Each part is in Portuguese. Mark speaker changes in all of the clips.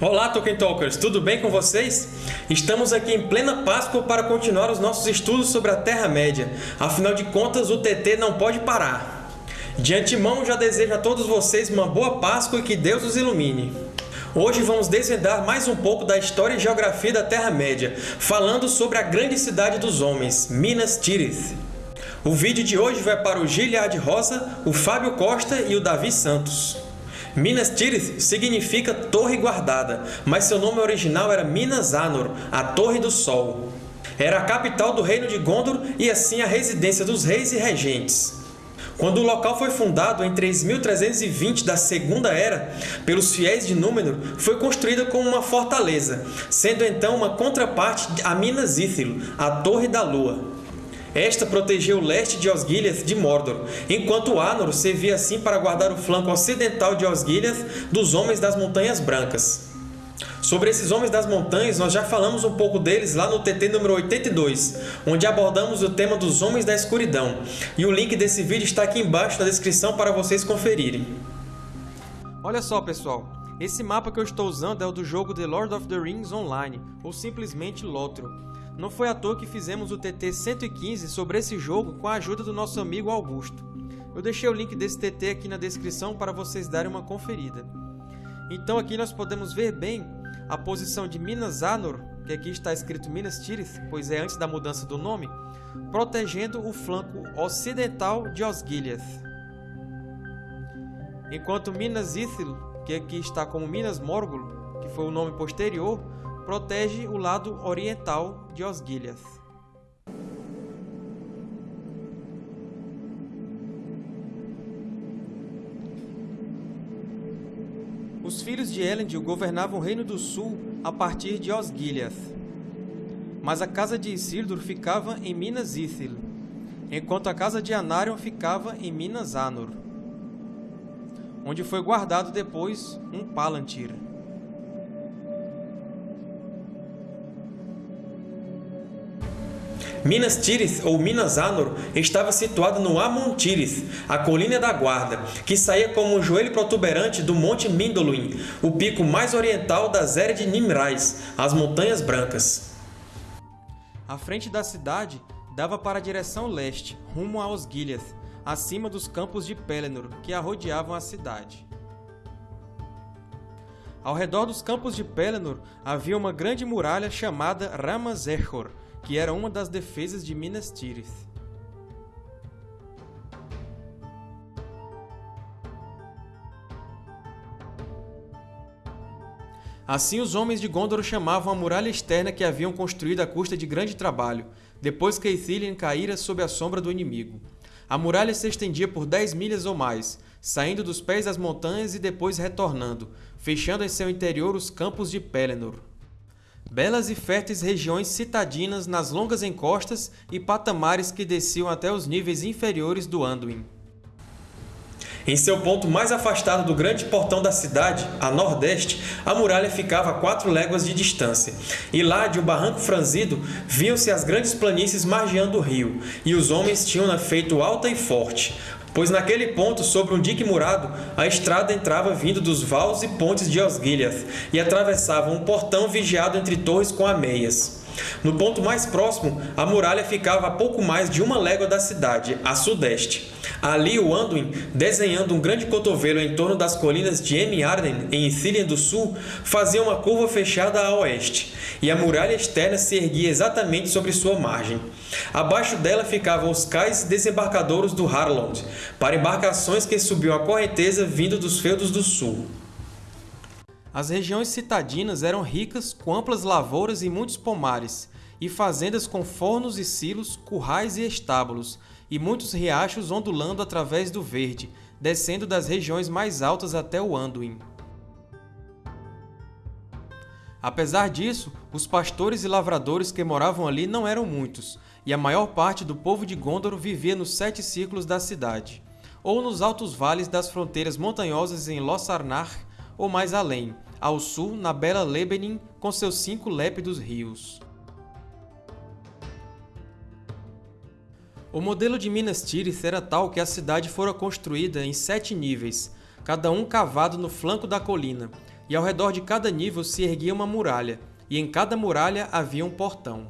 Speaker 1: Olá, Tolkien Talkers! Tudo bem com vocês? Estamos aqui em plena Páscoa para continuar os nossos estudos sobre a Terra-média. Afinal de contas, o TT não pode parar. De antemão, já desejo a todos vocês uma boa Páscoa e que Deus os ilumine. Hoje vamos desvendar mais um pouco da história e geografia da Terra-média, falando sobre a grande cidade dos homens, Minas Tirith. O vídeo de hoje vai para o Giliad Rosa, o Fábio Costa e o Davi Santos. Minas Tirith significa Torre Guardada, mas seu nome original era Minas Anor, a Torre do Sol. Era a capital do reino de Gondor e assim a residência dos reis e regentes. Quando o local foi fundado em 3320 da Segunda Era pelos fiéis de Númenor, foi construída como uma fortaleza, sendo então uma contraparte a Minas Ithil, a Torre da Lua. Esta protegia o leste de Osgiliath de Mordor, enquanto Anor servia assim para guardar o flanco ocidental de Osgiliath dos Homens das Montanhas Brancas. Sobre esses Homens das Montanhas, nós já falamos um pouco deles lá no TT número 82, onde abordamos o tema dos Homens da Escuridão, e o link desse vídeo está aqui embaixo na descrição para vocês conferirem.
Speaker 2: Olha só, pessoal! Esse mapa que eu estou usando é o do jogo The Lord of the Rings Online, ou simplesmente LOTRO. Não foi à toa que fizemos o TT 115 sobre esse jogo com a ajuda do nosso amigo Augusto. Eu deixei o link desse TT aqui na descrição para vocês darem uma conferida. Então aqui nós podemos ver bem a posição de Minas Anor, que aqui está escrito Minas Tirith, pois é antes da mudança do nome, protegendo o flanco ocidental de Osgiliath. Enquanto Minas Ithil, que aqui está como Minas Morgul, que foi o nome posterior, protege o lado oriental de Osgiliath. Os filhos de Elendil governavam o Reino do Sul a partir de Osgiliath. Mas a casa de Isildur ficava em Minas Ithil, enquanto a casa de Anarion ficava em Minas Anor, onde foi guardado depois um Palantir.
Speaker 1: Minas Tirith, ou Minas Anor, estava situado no Amon Tirith, a Colina da Guarda, que saía como um joelho protuberante do Monte Mindoluin, o pico mais oriental das Ered de Nimrais, as Montanhas Brancas.
Speaker 2: A frente da cidade dava para a direção leste, rumo a Osgiliath, acima dos campos de Pelennor, que a rodeavam a cidade. Ao redor dos campos de Pelennor havia uma grande muralha chamada Ramazerhor, que era uma das defesas de Minas Tirith. Assim os homens de Gondor chamavam a muralha externa que haviam construído à custa de grande trabalho, depois que Ithilien caíra sob a sombra do inimigo. A muralha se estendia por 10 milhas ou mais, saindo dos pés das montanhas e depois retornando, fechando em seu interior os campos de Pelennor belas e férteis regiões citadinas nas longas encostas e patamares que desciam até os níveis inferiores do Anduin.
Speaker 1: Em seu ponto mais afastado do grande portão da cidade, a nordeste, a muralha ficava a quatro léguas de distância, e lá, de um barranco franzido, viam-se as grandes planícies margeando o rio, e os homens tinham-na feito alta e forte, pois naquele ponto, sobre um dique murado, a estrada entrava vindo dos vales e pontes de Osgiliath, e atravessava um portão vigiado entre torres com ameias. No ponto mais próximo, a muralha ficava a pouco mais de uma légua da cidade, a sudeste. Ali o Anduin, desenhando um grande cotovelo em torno das colinas de Emi-Arden, em Ithilien do Sul, fazia uma curva fechada a oeste, e a muralha externa se erguia exatamente sobre sua margem. Abaixo dela ficavam os cais desembarcadouros do Harlond, para embarcações que subiam a correnteza vindo dos feudos do sul.
Speaker 2: As regiões citadinas eram ricas, com amplas lavouras e muitos pomares, e fazendas com fornos e silos, currais e estábulos, e muitos riachos ondulando através do verde, descendo das regiões mais altas até o Anduin. Apesar disso, os pastores e lavradores que moravam ali não eram muitos, e a maior parte do povo de Gondor vivia nos sete círculos da cidade, ou nos altos vales das fronteiras montanhosas em Lossarnar, ou mais além, ao sul, na bela Lebenin, com seus cinco lépidos rios. O modelo de Minas Tirith era tal que a cidade fora construída em sete níveis, cada um cavado no flanco da colina, e ao redor de cada nível se erguia uma muralha, e em cada muralha havia um portão.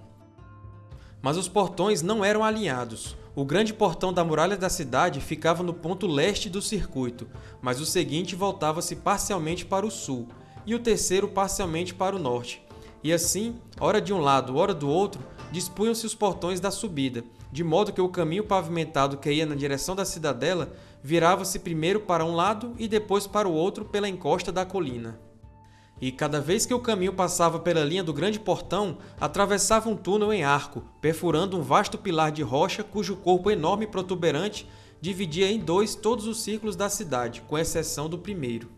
Speaker 2: Mas os portões não eram alinhados. O grande portão da muralha da cidade ficava no ponto leste do circuito, mas o seguinte voltava-se parcialmente para o sul, e o terceiro parcialmente para o norte. E assim, ora de um lado, ora do outro, dispunham-se os portões da subida, de modo que o caminho pavimentado que ia na direção da cidadela virava-se primeiro para um lado e depois para o outro pela encosta da colina. E cada vez que o caminho passava pela linha do grande portão, atravessava um túnel em arco, perfurando um vasto pilar de rocha cujo corpo enorme e protuberante dividia em dois todos os círculos da cidade, com exceção do primeiro.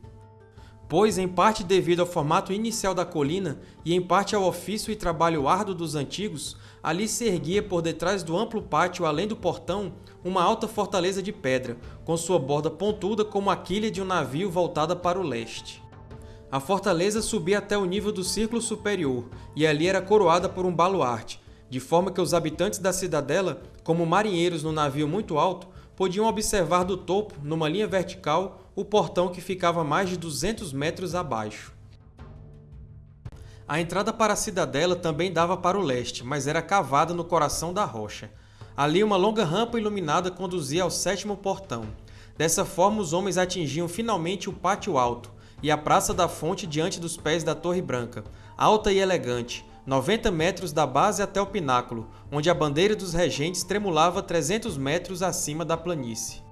Speaker 2: Pois, em parte devido ao formato inicial da colina e em parte ao ofício e trabalho árduo dos antigos, ali se erguia por detrás do amplo pátio além do portão uma alta fortaleza de pedra, com sua borda pontuda como a quilha de um navio voltada para o leste. A fortaleza subia até o nível do círculo superior, e ali era coroada por um baluarte, de forma que os habitantes da cidadela, como marinheiros no navio muito alto, podiam observar do topo, numa linha vertical, o portão que ficava mais de 200 metros abaixo. A entrada para a cidadela também dava para o leste, mas era cavada no coração da rocha. Ali uma longa rampa iluminada conduzia ao sétimo portão. Dessa forma os homens atingiam finalmente o pátio alto e a Praça da Fonte diante dos pés da Torre Branca, alta e elegante, 90 metros da base até o pináculo, onde a bandeira dos regentes tremulava 300 metros acima da planície.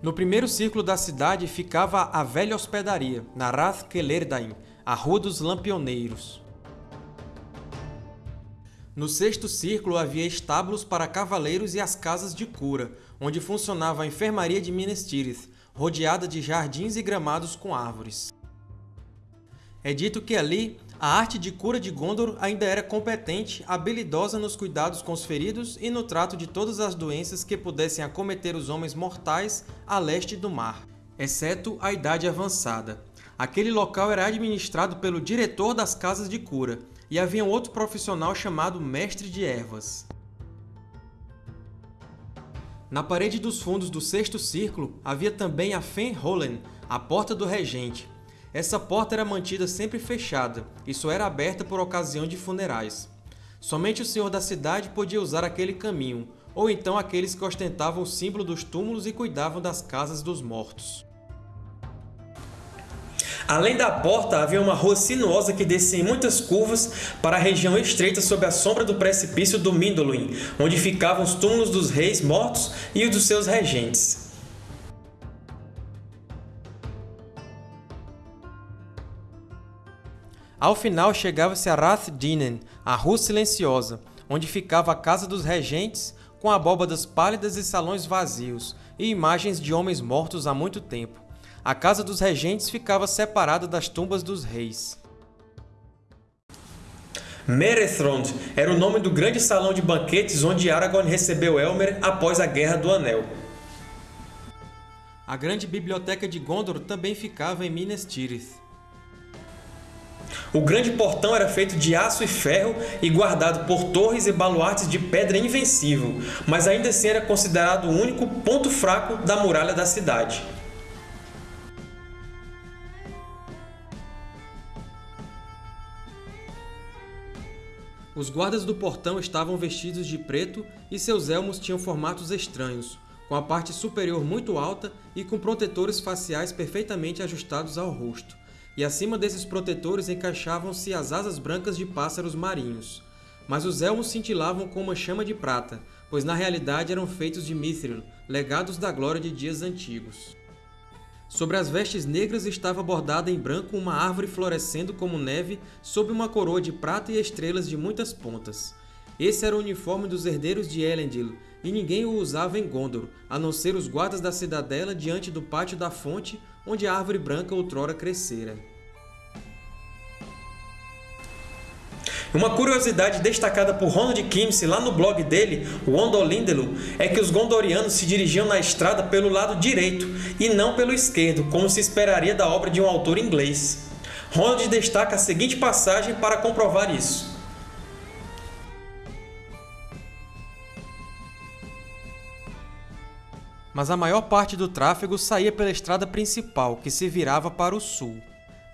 Speaker 2: No primeiro círculo da cidade ficava a velha hospedaria, na Rath Kelerdain, a Rua dos Lampioneiros. No sexto círculo havia estábulos para cavaleiros e as casas de cura, onde funcionava a enfermaria de Minas Tirith, rodeada de jardins e gramados com árvores. É dito que ali a arte de cura de Gondor ainda era competente, habilidosa nos cuidados com os feridos e no trato de todas as doenças que pudessem acometer os homens mortais a leste do mar, exceto a idade avançada. Aquele local era administrado pelo diretor das casas de cura, e havia um outro profissional chamado Mestre de Ervas. Na parede dos fundos do sexto círculo havia também a Fen Holen, a Porta do Regente, essa porta era mantida sempre fechada e só era aberta por ocasião de funerais. Somente o senhor da cidade podia usar aquele caminho, ou então aqueles que ostentavam o símbolo dos túmulos e cuidavam das casas dos mortos.
Speaker 1: Além da porta, havia uma rua sinuosa que descia em muitas curvas para a região estreita sob a sombra do precipício do Mindoluin, onde ficavam os túmulos dos reis mortos e os dos seus regentes.
Speaker 2: Ao final chegava-se a Rath Dinen, a Rua Silenciosa, onde ficava a Casa dos Regentes, com abóbadas pálidas e salões vazios, e imagens de homens mortos há muito tempo. A Casa dos Regentes ficava separada das tumbas dos reis.
Speaker 1: Merethrond era o nome do grande salão de banquetes onde Aragorn recebeu Elmer após a Guerra do Anel.
Speaker 2: A grande biblioteca de Gondor também ficava em Minas Tirith.
Speaker 1: O grande portão era feito de aço e ferro e guardado por torres e baluartes de pedra invencível, mas ainda assim era considerado o único ponto fraco da muralha da cidade.
Speaker 2: Os guardas do portão estavam vestidos de preto e seus elmos tinham formatos estranhos, com a parte superior muito alta e com protetores faciais perfeitamente ajustados ao rosto e acima desses protetores encaixavam-se as asas brancas de pássaros marinhos. Mas os elmos cintilavam com uma chama de prata, pois na realidade eram feitos de mithril, legados da glória de dias antigos. Sobre as vestes negras estava bordada em branco uma árvore florescendo como neve sob uma coroa de prata e estrelas de muitas pontas. Esse era o uniforme dos herdeiros de Elendil, e ninguém o usava em Gondor, a não ser os guardas da cidadela diante do pátio da fonte onde a árvore branca outrora crescera.
Speaker 1: Uma curiosidade destacada por Ronald Kimsey lá no blog dele, o Ondolindelu, é que os gondorianos se dirigiam na estrada pelo lado direito e não pelo esquerdo, como se esperaria da obra de um autor inglês. Ronald destaca a seguinte passagem para comprovar isso.
Speaker 2: Mas a maior parte do tráfego saía pela estrada principal, que se virava para o sul.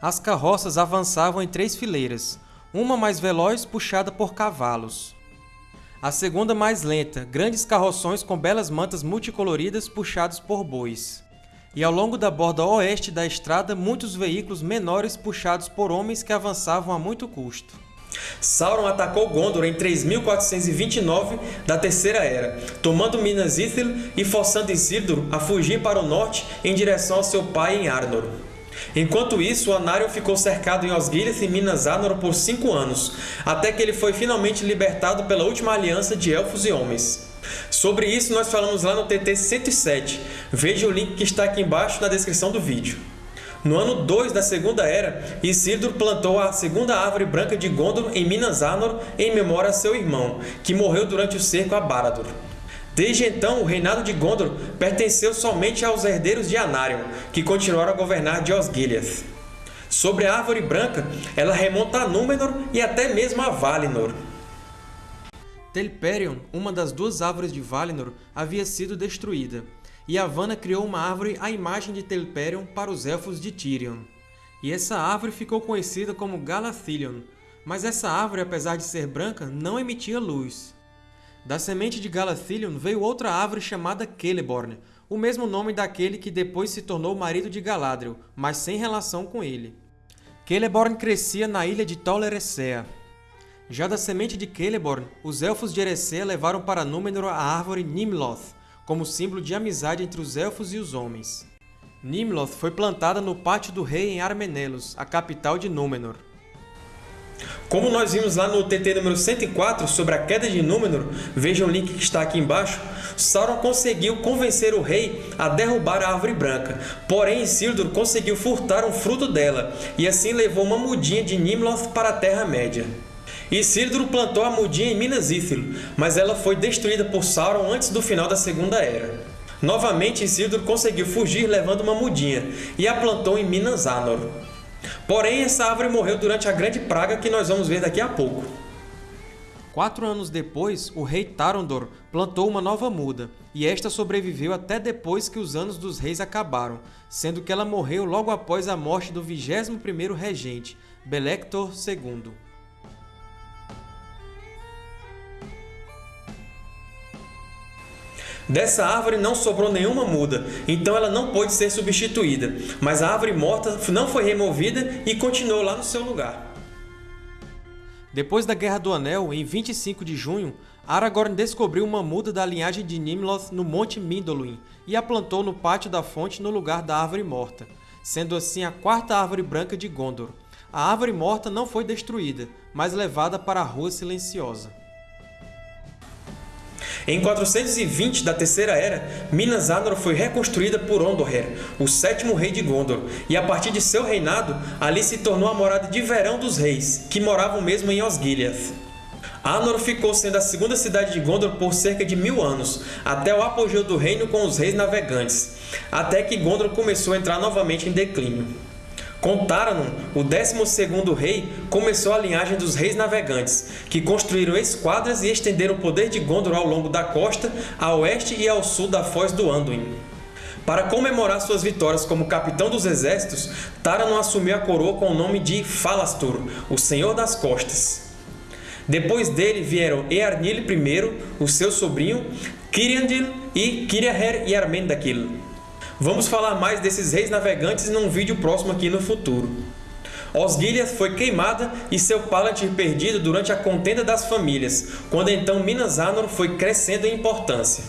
Speaker 2: As carroças avançavam em três fileiras, uma mais veloz puxada por cavalos. A segunda mais lenta, grandes carroções com belas mantas multicoloridas puxados por bois. E ao longo da borda oeste da estrada, muitos veículos menores puxados por homens que avançavam a muito custo.
Speaker 1: Sauron atacou Gondor em 3429 da Terceira Era, tomando Minas Ithil e forçando Isildur a fugir para o norte em direção ao seu pai em Arnor. Enquanto isso, Anarion ficou cercado em Osgiliath e Minas Anor por cinco anos, até que ele foi finalmente libertado pela última aliança de Elfos e Homens. Sobre isso nós falamos lá no TT 107, veja o link que está aqui embaixo na descrição do vídeo. No ano 2 da Segunda Era, Isildur plantou a segunda árvore branca de Gondor em Minas Anor em memória a seu irmão, que morreu durante o cerco a Barad-dûr. Desde então, o reinado de Gondor pertenceu somente aos herdeiros de Anarion, que continuaram a governar de Osgiliath. Sobre a Árvore Branca, ela remonta a Númenor e até mesmo a Valinor.
Speaker 2: Telperion, uma das duas árvores de Valinor, havia sido destruída, e Yavanna criou uma árvore à imagem de Telperion para os Elfos de Tirion. E essa árvore ficou conhecida como Galathilion, mas essa árvore, apesar de ser branca, não emitia luz. Da semente de Galathilion veio outra árvore chamada Celeborn, o mesmo nome daquele que depois se tornou marido de Galadriel, mas sem relação com ele. Celeborn crescia na ilha de Tol Eressëa. Já da semente de Celeborn, os Elfos de Eressëa levaram para Númenor a árvore Nimloth, como símbolo de amizade entre os Elfos e os homens. Nimloth foi plantada no Pátio do Rei em Armenelos, a capital de Númenor.
Speaker 1: Como nós vimos lá no TT número 104 sobre a queda de Númenor, veja o link que está aqui embaixo, Sauron conseguiu convencer o rei a derrubar a Árvore Branca, porém Isildur conseguiu furtar um fruto dela, e assim levou uma mudinha de Nimloth para a Terra-média. Isildur plantou a mudinha em Minas Ithil, mas ela foi destruída por Sauron antes do final da Segunda Era. Novamente, Isildur conseguiu fugir levando uma mudinha, e a plantou em Minas Anor. Porém, essa árvore morreu durante a grande praga que nós vamos ver daqui a pouco.
Speaker 2: Quatro anos depois, o rei Tarondor plantou uma nova muda, e esta sobreviveu até depois que os Anos dos Reis acabaram, sendo que ela morreu logo após a morte do 21º regente, Belector II.
Speaker 1: Dessa árvore não sobrou nenhuma muda, então ela não pôde ser substituída, mas a árvore morta não foi removida e continuou lá no seu lugar.
Speaker 2: Depois da Guerra do Anel, em 25 de junho, Aragorn descobriu uma muda da linhagem de Nimloth no Monte Mindolluin e a plantou no Pátio da Fonte no lugar da Árvore Morta, sendo assim a quarta Árvore Branca de Gondor. A Árvore Morta não foi destruída, mas levada para a Rua Silenciosa.
Speaker 1: Em 420 da Terceira Era, Minas Anor foi reconstruída por Ondoher, o sétimo rei de Gondor, e a partir de seu reinado, ali se tornou a morada de verão dos reis, que moravam mesmo em Osgiliath. Anor ficou sendo a segunda cidade de Gondor por cerca de mil anos, até o apogeu do reino com os reis navegantes, até que Gondor começou a entrar novamente em declínio. Com Taranon, o 12º rei, começou a linhagem dos Reis Navegantes, que construíram esquadras e estenderam o poder de Gondor ao longo da costa, a oeste e ao sul da Foz do Anduin. Para comemorar suas vitórias como capitão dos exércitos, Taranon assumiu a coroa com o nome de Falastur, o Senhor das Costas. Depois dele vieram Earnil I, o seu sobrinho, Kiriandil e Kiriaher e Armendakil. Vamos falar mais desses reis navegantes num vídeo próximo aqui no futuro. Osgiliath foi queimada e seu Palantir perdido durante a contenda das famílias, quando então Minas Anor foi crescendo em importância.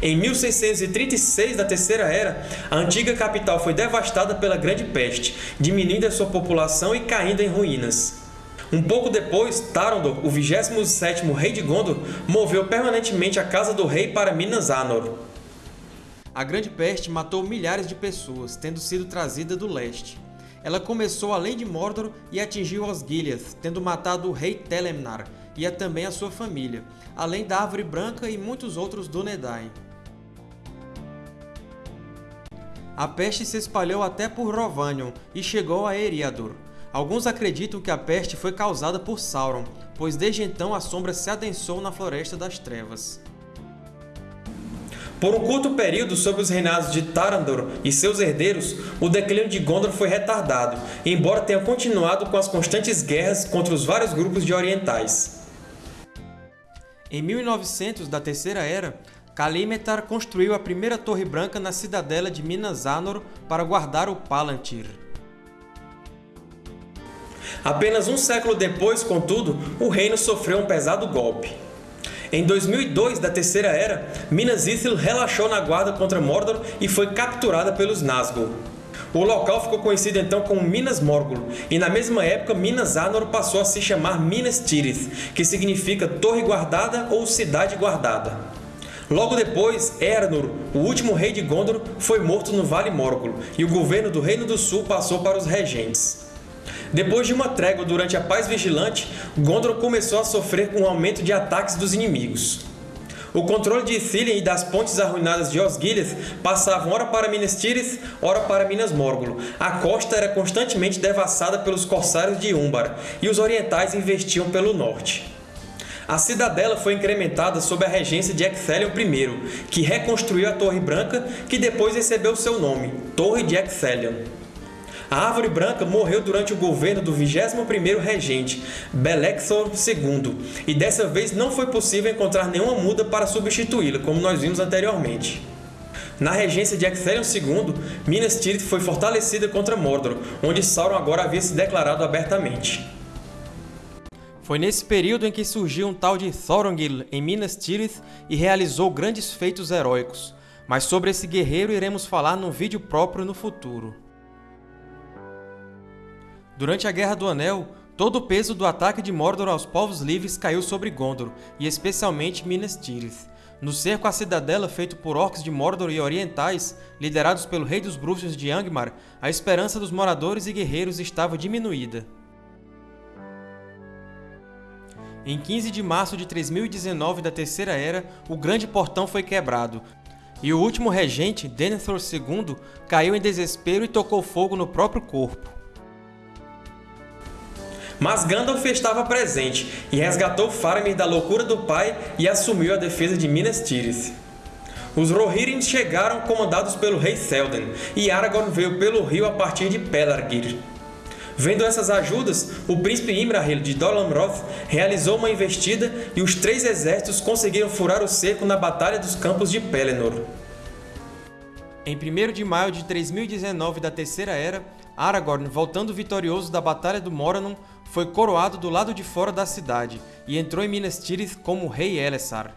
Speaker 1: Em 1636 da Terceira Era, a antiga capital foi devastada pela Grande Peste, diminuindo sua população e caindo em ruínas. Um pouco depois, Tarondor, o 27º rei de Gondor, moveu permanentemente a casa do rei para Minas Anor.
Speaker 2: A Grande Peste matou milhares de pessoas, tendo sido trazida do leste. Ela começou além de Mordor e atingiu Osgiliath, tendo matado o rei Telemnar e também a sua família, além da Árvore Branca e muitos outros Dúnedain. A peste se espalhou até por Rhovanion e chegou a Eriador. Alguns acreditam que a peste foi causada por Sauron, pois desde então a sombra se adensou na Floresta das Trevas.
Speaker 1: Por um curto período, sob os reinados de Tarandor e seus herdeiros, o declínio de Gondor foi retardado, embora tenha continuado com as constantes guerras contra os vários grupos de orientais.
Speaker 2: Em 1900 da Terceira Era, Kalimetar construiu a primeira Torre Branca na cidadela de Minas Anor para guardar o Palantir.
Speaker 1: Apenas um século depois, contudo, o reino sofreu um pesado golpe. Em 2002 da Terceira Era, Minas Ithil relaxou na guarda contra Mordor e foi capturada pelos Nazgûl. O local ficou conhecido então como Minas Morgul, e na mesma época Minas Anor passou a se chamar Minas Tirith, que significa Torre Guardada ou Cidade Guardada. Logo depois, Eärnur, o último rei de Gondor, foi morto no Vale Morgul, e o governo do Reino do Sul passou para os regentes. Depois de uma trégua durante a Paz Vigilante, Gondor começou a sofrer com um aumento de ataques dos inimigos. O controle de Ithilien e das pontes arruinadas de Osgiliath passavam ora para Minas Tirith, ora para Minas Morgul. A costa era constantemente devassada pelos corsários de Umbar, e os orientais investiam pelo norte. A cidadela foi incrementada sob a regência de Ecthelion I, que reconstruiu a Torre Branca, que depois recebeu seu nome, Torre de Ecthelion. A Árvore Branca morreu durante o governo do 21º regente, Belecthor II, e dessa vez não foi possível encontrar nenhuma muda para substituí-la, como nós vimos anteriormente. Na regência de Ecthelion II, Minas Tirith foi fortalecida contra Mordor, onde Sauron agora havia se declarado abertamente.
Speaker 2: Foi nesse período em que surgiu um tal de Thorongil em Minas Tirith e realizou grandes feitos heróicos, mas sobre esse guerreiro iremos falar num vídeo próprio no futuro. Durante a Guerra do Anel, todo o peso do ataque de Mordor aos povos livres caiu sobre Gondor, e especialmente Minas Tirith. No cerco à cidadela feito por orcs de Mordor e orientais, liderados pelo rei dos bruxos de Angmar, a esperança dos moradores e guerreiros estava diminuída. Em 15 de março de 3019 da Terceira Era, o Grande Portão foi quebrado, e o último regente, Denethor II, caiu em desespero e tocou fogo no próprio corpo.
Speaker 1: Mas Gandalf estava presente e resgatou Faramir da loucura do pai e assumiu a defesa de Minas Tirith. Os Rohirrim chegaram comandados pelo rei Théoden, e Aragorn veio pelo rio a partir de Pelargir. Vendo essas ajudas, o príncipe Imrahil de Dol Amroth realizou uma investida e os três exércitos conseguiram furar o cerco na Batalha dos Campos de Pelennor.
Speaker 2: Em 1 de maio de 3019 da Terceira Era, Aragorn, voltando vitorioso da Batalha do Morannon, foi coroado do lado de fora da cidade e entrou em Minas Tirith como rei Elessar.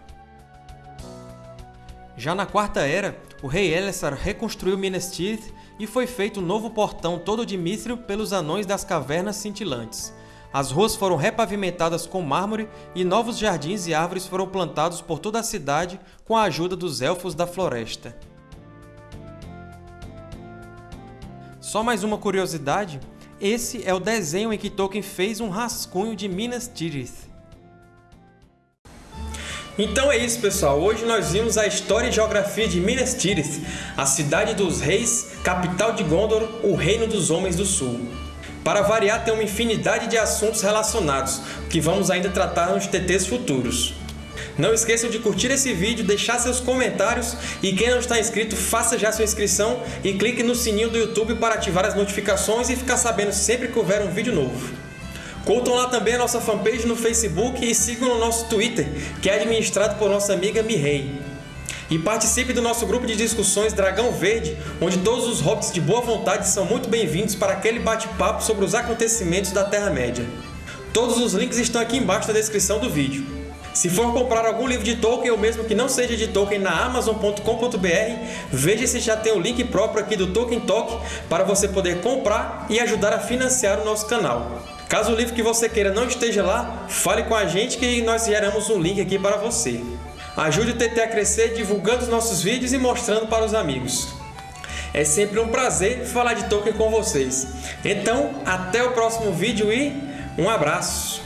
Speaker 2: Já na Quarta Era, o rei Elessar reconstruiu Minas Tirith e foi feito um novo portão todo de mithril pelos Anões das Cavernas Cintilantes. As ruas foram repavimentadas com mármore e novos jardins e árvores foram plantados por toda a cidade com a ajuda dos Elfos da Floresta. Só mais uma curiosidade, esse é o desenho em que Tolkien fez um rascunho de Minas Tirith.
Speaker 1: Então é isso, pessoal. Hoje nós vimos a história e geografia de Minas Tirith, a cidade dos reis, capital de Gondor, o reino dos homens do sul. Para variar, tem uma infinidade de assuntos relacionados, que vamos ainda tratar nos TTs futuros. Não esqueçam de curtir esse vídeo, deixar seus comentários e quem não está inscrito, faça já sua inscrição e clique no sininho do YouTube para ativar as notificações e ficar sabendo sempre que houver um vídeo novo. Curtam lá também a nossa fanpage no Facebook e sigam no nosso Twitter, que é administrado por nossa amiga Mirrei. E participe do nosso grupo de discussões Dragão Verde, onde todos os hobbits de boa vontade são muito bem-vindos para aquele bate-papo sobre os acontecimentos da Terra-média. Todos os links estão aqui embaixo na descrição do vídeo. Se for comprar algum livro de Tolkien ou mesmo que não seja de Tolkien na Amazon.com.br, veja se já tem o link próprio aqui do Tolkien Talk para você poder comprar e ajudar a financiar o nosso canal. Caso o livro que você queira não esteja lá, fale com a gente que nós geramos um link aqui para você. Ajude o TT a crescer divulgando os nossos vídeos e mostrando para os amigos. É sempre um prazer falar de Tolkien com vocês. Então, até o próximo vídeo e um abraço!